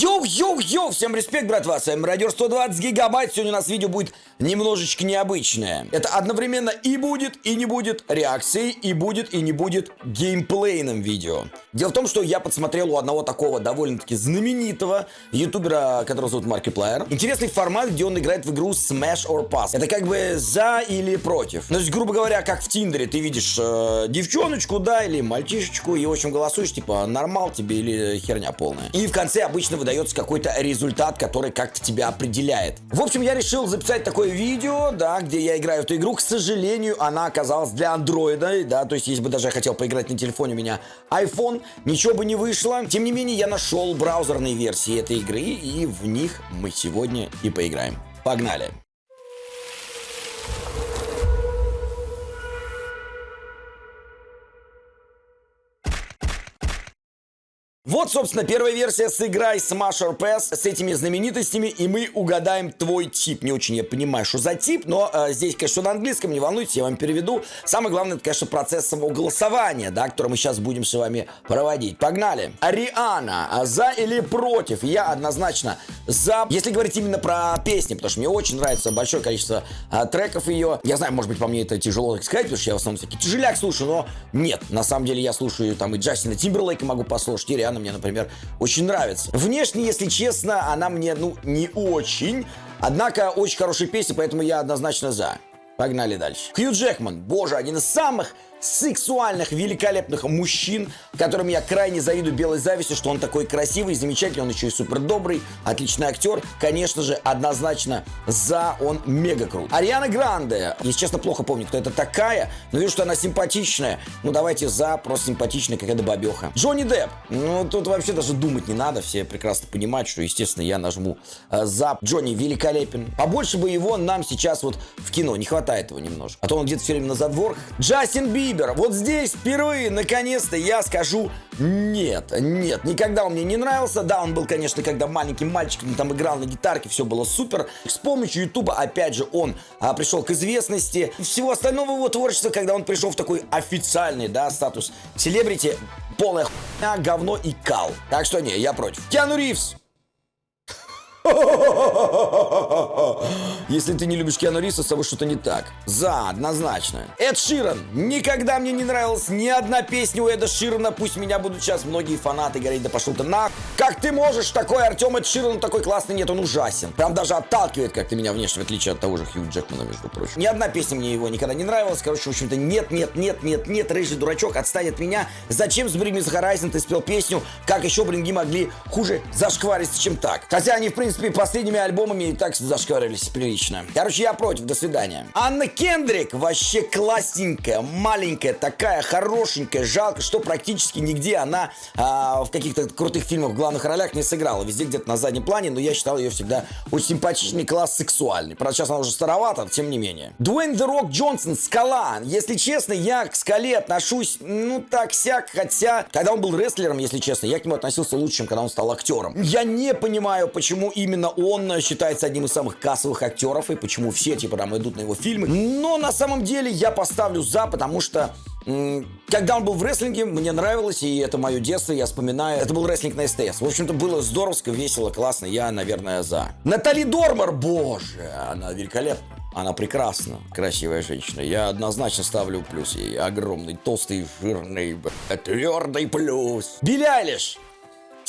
Yo-yo-yo, всем респект, братва, с вами Радио 120 Гигабайт. Сегодня у нас видео будет немножечко необычное. Это одновременно и будет, и не будет реакцией, и будет, и не будет геймплейным видео. Дело в том, что я подсмотрел у одного такого довольно-таки знаменитого ютубера, которого зовут Markiplier, интересный формат, где он играет в игру Smash or Pass. Это как бы за или против. Ну, то есть, грубо говоря, как в Тиндере, ты видишь э, девчоночку, да, или мальчишечку, и, в общем, голосуешь, типа, нормал тебе или херня полная. И в конце обычно выдается какой-то результат, который как-то тебя определяет. В общем, я решил записать такое видео, да, где я играю в эту игру. К сожалению, она оказалась для андроида, да, то есть если бы даже я хотел поиграть на телефоне, у меня iPhone, ничего бы не вышло. Тем не менее, я нашел браузерные версии этой игры, и в них мы сегодня и поиграем. Погнали! Вот, собственно, первая версия «Сыграй Smash or Pass» с этими знаменитостями, и мы угадаем твой тип. Не очень я понимаю, что за тип, но э, здесь, конечно, на английском, не волнуйтесь, я вам переведу. Самое главное, это, конечно, процесс самого голосования, да, который мы сейчас будем с вами проводить. Погнали. Ариана, а за или против? Я однозначно за. Если говорить именно про песни, потому что мне очень нравится большое количество а, треков ее. Я знаю, может быть, по мне это тяжело так сказать, потому что я в основном всякий тяжеляк слушаю, но нет, на самом деле я слушаю там и Джастина Тимберлейка могу послушать, и Риана мне, например, очень нравится. Внешне, если честно, она мне, ну, не очень. Однако, очень хорошая песня, поэтому я однозначно за. Погнали дальше. Хью Джекман, боже, один из самых сексуальных, великолепных мужчин, которым я крайне завидую белой завистью, что он такой красивый, замечательный, он еще и супер добрый, отличный актер. Конечно же, однозначно за, он мега крут. Ариана Гранде, если честно, плохо помню, кто это такая, но вижу, что она симпатичная. Ну, давайте за, просто симпатичная какая-то бабеха. Джонни Депп, ну, тут вообще даже думать не надо, все прекрасно понимают, что, естественно, я нажму э, за. Джонни великолепен. Побольше бы его нам сейчас вот в кино, не хватает его немножко. А то он где-то все время на задворках. Джастин Би Бибер. Вот здесь впервые, наконец-то, я скажу нет, нет, никогда он мне не нравился. Да, он был, конечно, когда маленьким мальчиком там играл на гитарке, все было супер. С помощью Ютуба, опять же, он а, пришел к известности. Всего остального его творчества, когда он пришел в такой официальный, да, статус селебрити, полная хуйня, говно и кал. Так что не, я против. Киану Ривз. Если ты не любишь Киану Ривза, с тобой что-то не так. За, однозначно. Эд Ширан. Никогда мне не нравилась ни одна песня у Эда Ширана. Пусть меня будут сейчас многие фанаты говорить, да пошел ты на... Как ты можешь такой, Артем Эд Ширан, такой классный? Нет, он ужасен. Прям даже отталкивает как-то меня внешне, в отличие от того же Хью Джекмана, между прочим. Ни одна песня мне его никогда не нравилась. Короче, в общем-то, нет, нет, нет, нет, нет, рыжий дурачок, отстань от меня. Зачем с Me The Horizon ты спел песню? Как еще бринги могли хуже зашквариться, чем так? Хотя они, в принципе, последними альбомами и так зашкварились прилично. Короче, я против, до свидания. Анна Кендрик вообще классненькая, маленькая, такая хорошенькая. Жалко, что практически нигде она а, в каких-то крутых фильмах в главных ролях не сыграла. Везде где-то на заднем плане, но я считал ее всегда очень симпатичный, класс сексуальный. Правда, сейчас она уже старовата, тем не менее. Дуэйн The Rock Джонсон, Скала. Если честно, я к Скале отношусь, ну, так-сяк, хотя, когда он был рестлером, если честно, я к нему относился лучше, чем когда он стал актером. Я не понимаю, почему именно он считается одним из самых кассовых актеров, и почему все, типа, там идут на его фильмы. Но на самом деле я поставлю за, потому что когда он был в рестлинге, мне нравилось, и это мое детство, я вспоминаю. Это был рестлинг на СТС. В общем-то, было здоровско, весело, классно. Я, наверное, за. Натали Дормер, боже, она великолепна. Она прекрасна, красивая женщина. Я однозначно ставлю плюс ей. Огромный, толстый, жирный, твердый плюс. Билли Айлиш.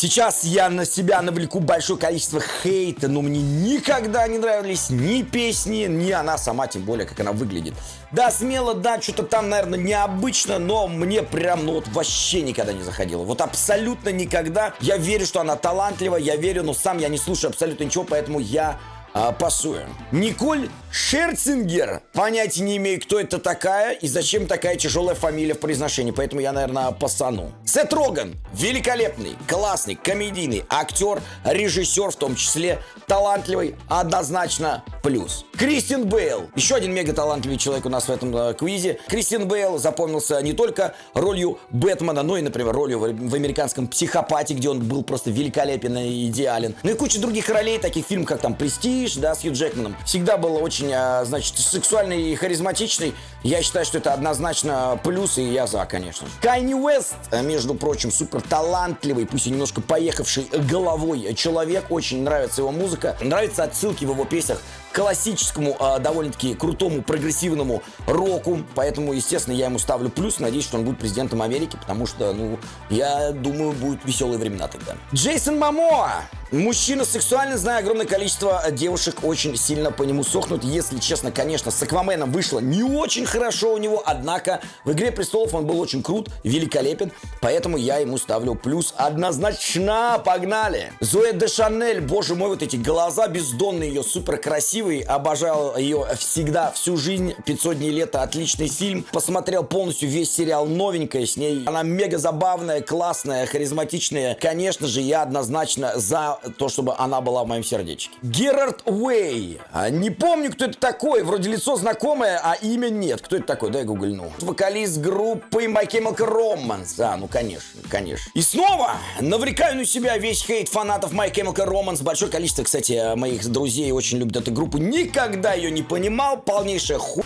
Сейчас я на себя навлеку большое количество хейта, но мне никогда не нравились ни песни, ни она сама, тем более, как она выглядит. Да, смело, да, что-то там, наверное, необычно, но мне прям, ну вот вообще никогда не заходило. Вот абсолютно никогда. Я верю, что она талантлива, я верю, но сам я не слушаю абсолютно ничего, поэтому я а, пасуем. Николь Шерцингер. Понятия не имею, кто это такая и зачем такая тяжелая фамилия в произношении, поэтому я, наверное, пасану. Сет Роган. Великолепный, классный, комедийный актер, режиссер в том числе, талантливый, однозначно плюс. Кристин Бейл. Еще один мега талантливый человек у нас в этом э, квизе. Кристин Бейл запомнился не только ролью Бэтмена, но и, например, ролью в, в американском «Психопате», где он был просто великолепен и идеален. Ну и куча других ролей, таких фильмов, как там «Престиж», Престиж, да, с Хью Джекманом, всегда был очень, а, значит, сексуальный и харизматичный. Я считаю, что это однозначно плюс, и я за, конечно. Кайни Уэст, между прочим, супер талантливый, пусть и немножко поехавший головой человек. Очень нравится его музыка. Нравятся отсылки в его песнях классическому, э, довольно-таки крутому, прогрессивному року. Поэтому, естественно, я ему ставлю плюс. Надеюсь, что он будет президентом Америки, потому что, ну, я думаю, будут веселые времена тогда. Джейсон Мамоа. Мужчина сексуальный, знаю, огромное количество девушек очень сильно по нему сохнут. Если честно, конечно, с Акваменом вышло не очень хорошо у него, однако в «Игре престолов» он был очень крут, великолепен, поэтому я ему ставлю плюс однозначно. Погнали! Зоя де Шанель, боже мой, вот эти глаза бездонные ее, супер красивые, обожал ее всегда, всю жизнь, 500 дней лета, отличный фильм. Посмотрел полностью весь сериал, новенькая с ней. Она мега забавная, классная, харизматичная. Конечно же, я однозначно за то, чтобы она была в моем сердечке. Герард Уэй. А, не помню, кто это такой. Вроде лицо знакомое, а имя нет. Кто это такой? Дай гугльну. Вокалист группы My Chemical Romance. А, ну конечно, конечно. И снова навлекаю на себя весь хейт фанатов My Chemical Romance. Большое количество, кстати, моих друзей очень любят эту группу. Никогда ее не понимал. Полнейшая ху...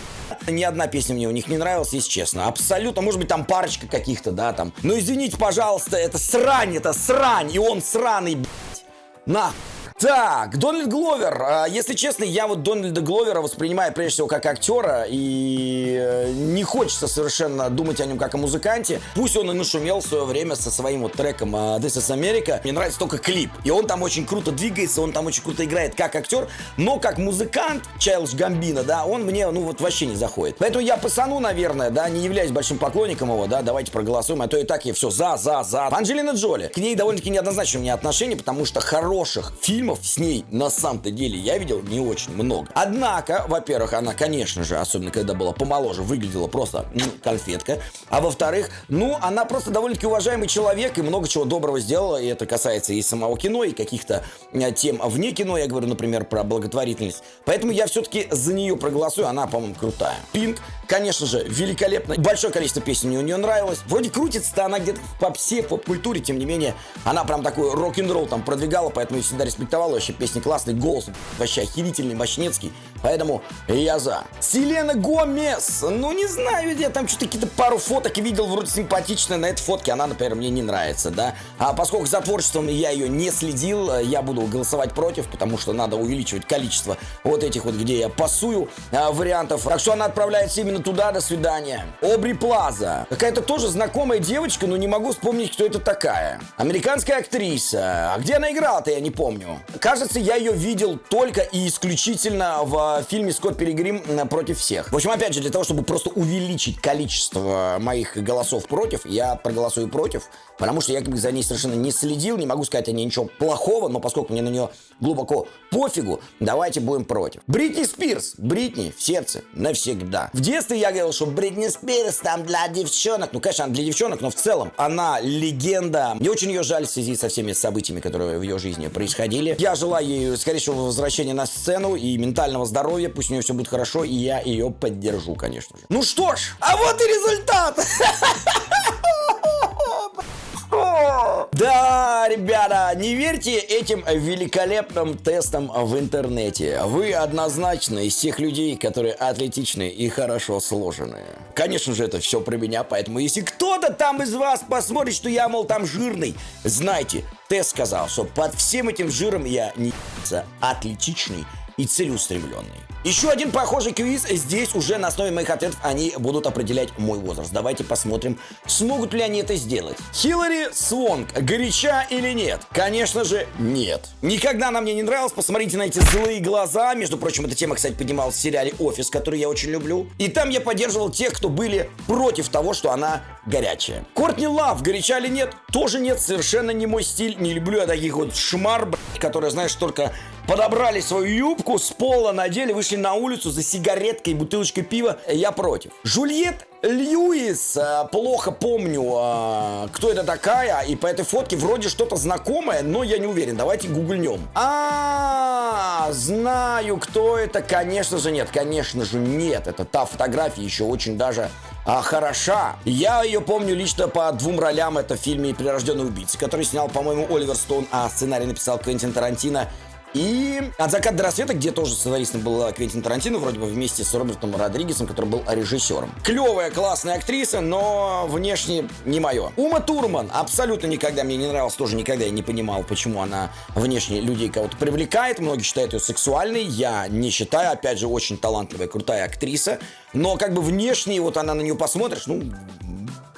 Ни одна песня мне у них не нравилась, если честно. Абсолютно. Может быть, там парочка каких-то, да, там. Но извините, пожалуйста, это срань, это срань. И он сраный, блядь. На! Так, Дональд Гловер. А, если честно, я вот Дональда Гловера воспринимаю прежде всего как актера, и э, не хочется совершенно думать о нем как о музыканте. Пусть он и нашумел в свое время со своим вот треком а, This is America. Мне нравится только клип. И он там очень круто двигается, он там очень круто играет как актер, но как музыкант, Чайлдж Гамбина, да, он мне, ну вот вообще не заходит. Поэтому я пасану, наверное, да, не являюсь большим поклонником его, да, давайте проголосуем, а то и так я все за, за, за. Анджелина Джоли. К ней довольно-таки неоднозначно у меня отношения, потому что хороших фильмов фильмов с ней на самом-то деле я видел не очень много. Однако, во-первых, она, конечно же, особенно когда была помоложе, выглядела просто ну, конфетка. А во-вторых, ну, она просто довольно-таки уважаемый человек и много чего доброго сделала. И это касается и самого кино, и каких-то тем вне кино. Я говорю, например, про благотворительность. Поэтому я все-таки за нее проголосую. Она, по-моему, крутая. Пинк, конечно же, великолепно. Большое количество песен мне у нее нравилось. Вроде крутится-то она где-то в попсе, в поп-культуре. Тем не менее, она прям такой рок-н-ролл там продвигала, поэтому я всегда респектовал рекомендовал, вообще песни классный, голос вообще охерительный, мощнецкий, поэтому я за. Селена Гомес, ну не знаю, я там что-то какие-то пару фоток видел, вроде симпатичная, на этой фотке она, например, мне не нравится, да, а поскольку за творчеством я ее не следил, я буду голосовать против, потому что надо увеличивать количество вот этих вот, где я пасую а, вариантов, так что она отправляется именно туда, до свидания. Обри Плаза, какая-то тоже знакомая девочка, но не могу вспомнить, кто это такая. Американская актриса, а где она играла-то, я не помню. Кажется, я ее видел только и исключительно в фильме «Скотт Перегрим против всех». В общем, опять же, для того, чтобы просто увеличить количество моих голосов против, я проголосую против, потому что я как бы за ней совершенно не следил, не могу сказать о ней ничего плохого, но поскольку мне на нее глубоко пофигу, давайте будем против. Бритни Спирс. Бритни в сердце навсегда. В детстве я говорил, что Бритни Спирс там для девчонок. Ну, конечно, она для девчонок, но в целом она легенда. Мне очень ее жаль в связи со всеми событиями, которые в ее жизни происходили. Я желаю ей скорейшего возвращения на сцену и ментального здоровья. Пусть у нее все будет хорошо, и я ее поддержу, конечно же. Ну что ж, а вот и результат! Да, ребята, не верьте этим великолепным тестам в интернете. Вы однозначно из тех людей, которые атлетичны и хорошо сложены. Конечно же, это все про меня, поэтому если кто-то там из вас посмотрит, что я, мол, там жирный, знайте, тест сказал, что под всем этим жиром я не атлетичный и целеустремленный. Еще один похожий квиз. Здесь уже на основе моих ответов они будут определять мой возраст. Давайте посмотрим, смогут ли они это сделать. Хиллари Свонг, горяча или нет? Конечно же, нет. Никогда она мне не нравилась. Посмотрите на эти злые глаза. Между прочим, эта тема, кстати, поднималась в сериале «Офис», который я очень люблю. И там я поддерживал тех, кто были против того, что она горячая. Кортни Лав, горяча или нет? Тоже нет, совершенно не мой стиль. Не люблю я таких вот шмар, которые, знаешь, только подобрали свою юбку, с пола надели, вышли на улицу за сигареткой и бутылочкой пива. Я против. Жульет Льюис, э, плохо помню, э, кто это такая, и по этой фотке вроде что-то знакомое, но я не уверен. Давайте гуглнем. А, знаю, кто это. Конечно же нет, конечно же нет. Это та фотография еще очень даже а, хороша. Я ее помню лично по двум ролям. Это в фильме «Прирожденный убийца», который снял, по-моему, Оливер Стоун, а сценарий написал Квентин Тарантино. И «От заката до рассвета», где тоже сценаристом был Квентин Тарантино, вроде бы вместе с Робертом Родригесом, который был режиссером. Клевая, классная актриса, но внешне не мое. Ума Турман абсолютно никогда мне не нравилась, тоже никогда я не понимал, почему она внешне людей кого-то привлекает. Многие считают ее сексуальной, я не считаю. Опять же, очень талантливая, крутая актриса. Но как бы внешне, вот она на нее посмотришь, ну,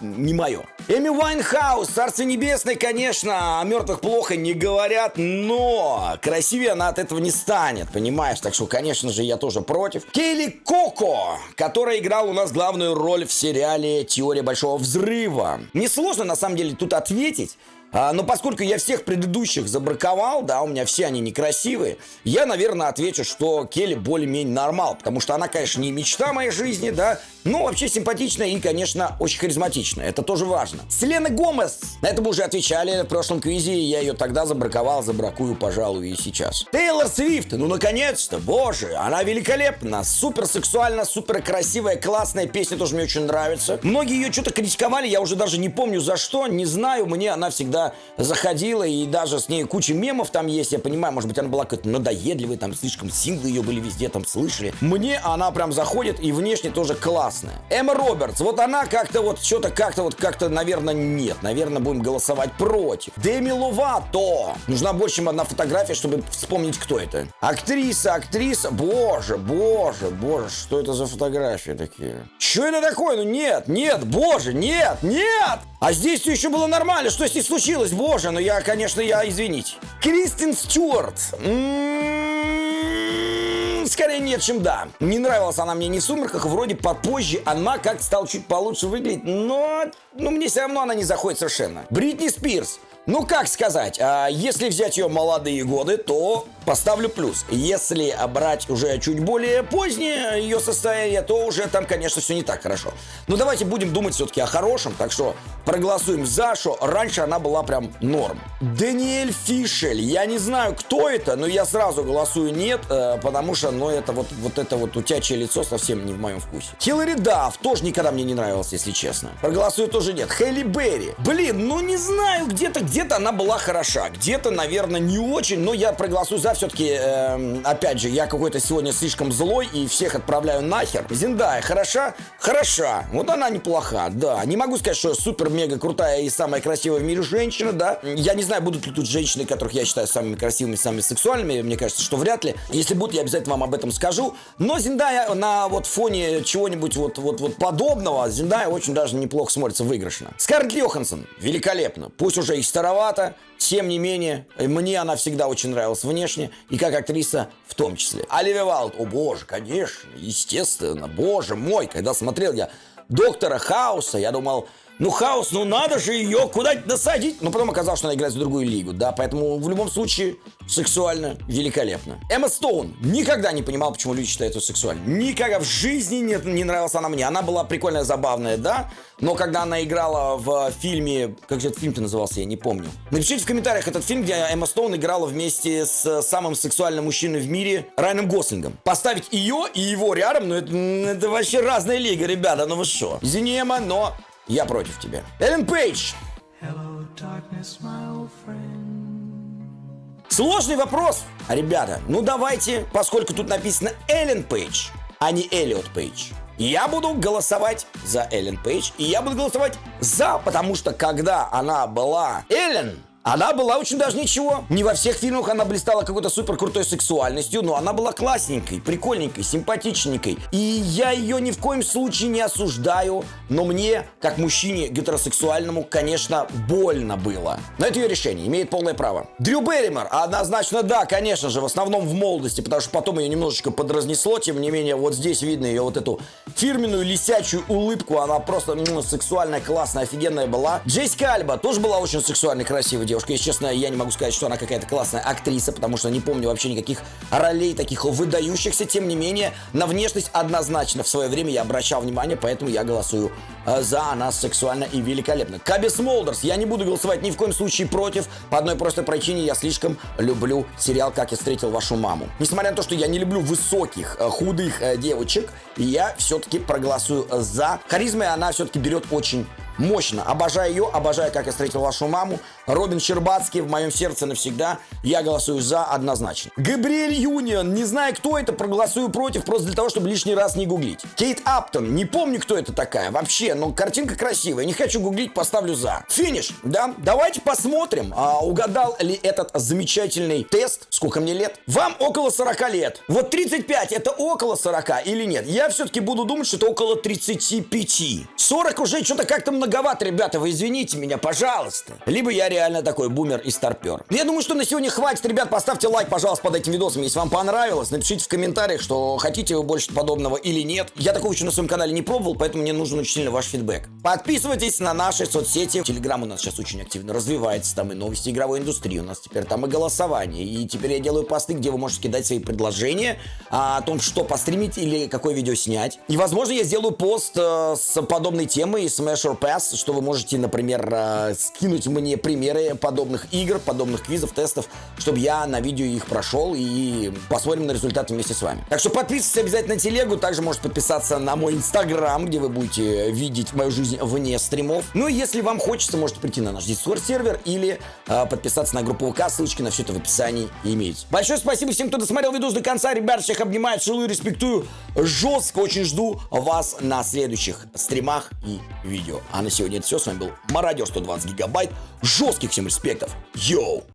не мое. Эми Вайнхаус, Царство Небесное, конечно, о мертвых плохо не говорят, но красивее она от этого не станет, понимаешь? Так что, конечно же, я тоже против. Кейли Коко, которая играла у нас главную роль в сериале «Теория Большого Взрыва». Несложно, на самом деле, тут ответить. А, но поскольку я всех предыдущих забраковал, да, у меня все они некрасивые, я, наверное, отвечу, что Келли более-менее нормал, потому что она, конечно, не мечта моей жизни, да, но вообще симпатичная и, конечно, очень харизматичная. Это тоже важно. Селена Гомес. На это мы уже отвечали в прошлом квизе, и я ее тогда забраковал, забракую, пожалуй, и сейчас. Тейлор Свифт. Ну, наконец-то, боже, она великолепна. Супер сексуально, супер красивая, классная песня тоже мне очень нравится. Многие ее что-то критиковали, я уже даже не помню за что, не знаю, мне она всегда заходила, и даже с ней куча мемов там есть, я понимаю, может быть, она была какая-то надоедливая, там слишком синглы ее были везде, там слышали. Мне она прям заходит, и внешне тоже класс классная. Эмма Робертс, вот она как-то вот что-то как-то вот как-то, наверное, нет. Наверное, будем голосовать против. Деми Ловато. Нужна больше, чем одна фотография, чтобы вспомнить, кто это. Актриса, актриса. Боже, боже, боже, что это за фотографии такие? Что это такое? Ну нет, нет, боже, нет, нет! А здесь все еще было нормально. Что здесь случилось? Боже, ну я, конечно, я, извините. Кристин Стюарт. М-м-м скорее нет, чем да. Не нравилась она мне ни в «Сумерках», вроде попозже она как стала чуть получше выглядеть, но ну, мне все равно она не заходит совершенно. Бритни Спирс. Ну, как сказать, а, если взять ее молодые годы, то поставлю плюс. Если брать уже чуть более позднее ее состояние, то уже там, конечно, все не так хорошо. Но давайте будем думать все-таки о хорошем, так что проголосуем за, что раньше она была прям норм. Даниэль Фишель, я не знаю, кто это, но я сразу голосую нет, э, потому что, ну, это вот, вот это вот утячее лицо совсем не в моем вкусе. Хиллари Дафф тоже никогда мне не нравился, если честно. Проголосую тоже нет. Хелли Берри. Блин, ну не знаю, где-то, где-то она была хороша, где-то, наверное, не очень, но я проголосую за все-таки, э, опять же, я какой-то сегодня слишком злой и всех отправляю нахер. Зиндая хороша? Хороша. Вот она неплоха, да. Не могу сказать, что супер-мега крутая и самая красивая в мире женщина, да. Я не знаю, будут ли тут женщины, которых я считаю самыми красивыми, самыми сексуальными. Мне кажется, что вряд ли. Если будут, я обязательно вам об этом скажу. Но Зиндая на вот фоне чего-нибудь вот, вот, вот подобного, Зиндая очень даже неплохо смотрится выигрышно. Скарлетт Йоханссон. Великолепно. Пусть уже и старовато, тем не менее, мне она всегда очень нравилась внешне, и как актриса в том числе. Оливия Валд, о боже, конечно, естественно, боже мой, когда смотрел я Доктора Хауса, я думал, ну, хаос, ну надо же ее куда-нибудь насадить. Но потом оказалось, что она играет в другую лигу, да, поэтому в любом случае сексуально великолепно. Эмма Стоун. Никогда не понимал, почему люди считают ее сексуальной. Никогда в жизни не, не нравилась она мне. Она была прикольная, забавная, да, но когда она играла в фильме, как же этот фильм-то назывался, я не помню. Напишите в комментариях этот фильм, где Эмма Стоун играла вместе с самым сексуальным мужчиной в мире Райаном Гослингом. Поставить ее и его рядом, ну это, это вообще разная лига, ребята, ну вы что. Извини, Эмма, но я против тебя. Эллен Пейдж. Hello, darkness, Сложный вопрос. Ребята, ну давайте, поскольку тут написано Эллен Пейдж, а не Эллиот Пейдж. Я буду голосовать за Эллен Пейдж, и я буду голосовать за, потому что когда она была Эллен, она была очень даже ничего. Не во всех фильмах она блистала какой-то супер крутой сексуальностью, но она была классненькой, прикольненькой, симпатичненькой. И я ее ни в коем случае не осуждаю, но мне, как мужчине гетеросексуальному, конечно, больно было. Но это ее решение, имеет полное право. Дрю Берримор, однозначно да, конечно же, в основном в молодости, потому что потом ее немножечко подразнесло, тем не менее, вот здесь видно ее вот эту фирменную лисячую улыбку, она просто ну, сексуальная, классная, офигенная была. Джейси Альба тоже была очень сексуальной, красивой девушкой девушка. Если честно, я не могу сказать, что она какая-то классная актриса, потому что не помню вообще никаких ролей таких выдающихся. Тем не менее, на внешность однозначно в свое время я обращал внимание, поэтому я голосую э, за. Она сексуально и великолепно. Каби Смолдерс. Я не буду голосовать ни в коем случае против. По одной простой причине я слишком люблю сериал «Как я встретил вашу маму». Несмотря на то, что я не люблю высоких, э, худых э, девочек, я все-таки проголосую за. Харизмой она все-таки берет очень Мощно. Обожаю ее, обожаю, как я встретил вашу маму. Робин Щербацкий в моем сердце навсегда. Я голосую за однозначно. Габриэль Юнион. Не знаю, кто это, проголосую против, просто для того, чтобы лишний раз не гуглить. Кейт Аптон. Не помню, кто это такая вообще, но картинка красивая. Не хочу гуглить, поставлю за. Финиш, да? Давайте посмотрим, а, угадал ли этот замечательный тест. Сколько мне лет? Вам около 40 лет. Вот 35 это около 40 или нет? Я все-таки буду думать, что это около 35. 40 уже что-то как-то многовато, ребята, вы извините меня, пожалуйста. Либо я реально такой бумер и старпер. Я думаю, что на сегодня хватит, ребят, поставьте лайк, пожалуйста, под этим видосом, если вам понравилось. Напишите в комментариях, что хотите вы больше подобного или нет. Я такого еще на своем канале не пробовал, поэтому мне нужен очень сильно ваш фидбэк. Подписывайтесь на наши соцсети. Телеграм у нас сейчас очень активно развивается, там и новости игровой индустрии, у нас теперь там и голосование. И теперь я делаю посты, где вы можете кидать свои предложения а, о том, что постримить или какое видео снять. И, возможно, я сделаю пост э, с подобной темой Smash or Pass, что вы можете, например, э, скинуть мне примеры подобных игр, подобных квизов, тестов, чтобы я на видео их прошел и посмотрим на результаты вместе с вами. Так что подписывайтесь обязательно на телегу, также можете подписаться на мой инстаграм, где вы будете видеть мою жизнь вне стримов. Ну и если вам хочется, можете прийти на наш Discord сервер или э, подписаться на группу ВК, ссылочки на все это в описании имеется. Большое спасибо всем, кто досмотрел видос до конца, ребят, всех обнимаю, целую, респектую, жестко очень жду вас на следующих стримах и видео. А на сегодня это все, с вами был Мародер 120 гигабайт, жестких всем респектов, йоу!